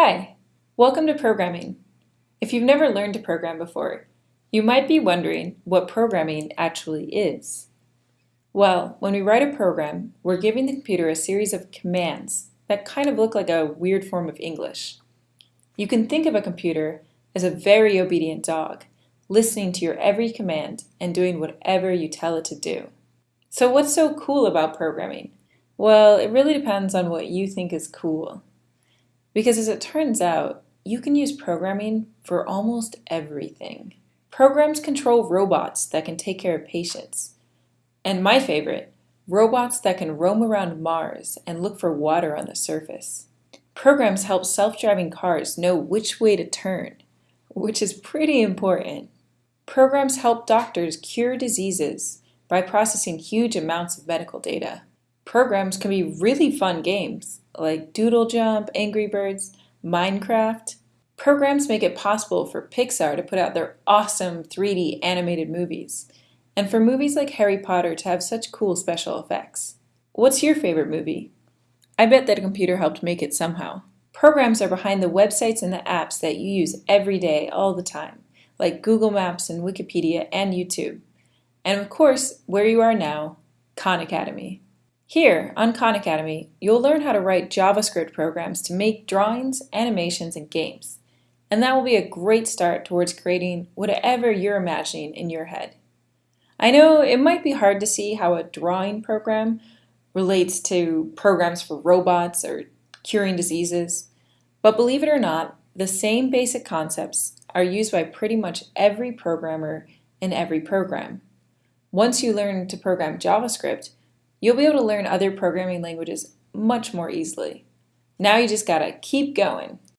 Hi, welcome to programming. If you've never learned to program before, you might be wondering what programming actually is. Well, when we write a program, we're giving the computer a series of commands that kind of look like a weird form of English. You can think of a computer as a very obedient dog, listening to your every command and doing whatever you tell it to do. So what's so cool about programming? Well, it really depends on what you think is cool. Because as it turns out, you can use programming for almost everything. Programs control robots that can take care of patients. And my favorite, robots that can roam around Mars and look for water on the surface. Programs help self-driving cars know which way to turn, which is pretty important. Programs help doctors cure diseases by processing huge amounts of medical data. Programs can be really fun games, like Doodle Jump, Angry Birds, Minecraft. Programs make it possible for Pixar to put out their awesome 3D animated movies, and for movies like Harry Potter to have such cool special effects. What's your favorite movie? I bet that a computer helped make it somehow. Programs are behind the websites and the apps that you use every day, all the time, like Google Maps and Wikipedia and YouTube. And of course, where you are now, Khan Academy. Here, on Khan Academy, you'll learn how to write JavaScript programs to make drawings, animations, and games. And that will be a great start towards creating whatever you're imagining in your head. I know it might be hard to see how a drawing program relates to programs for robots or curing diseases, but believe it or not, the same basic concepts are used by pretty much every programmer in every program. Once you learn to program JavaScript, You'll be able to learn other programming languages much more easily. Now you just gotta keep going.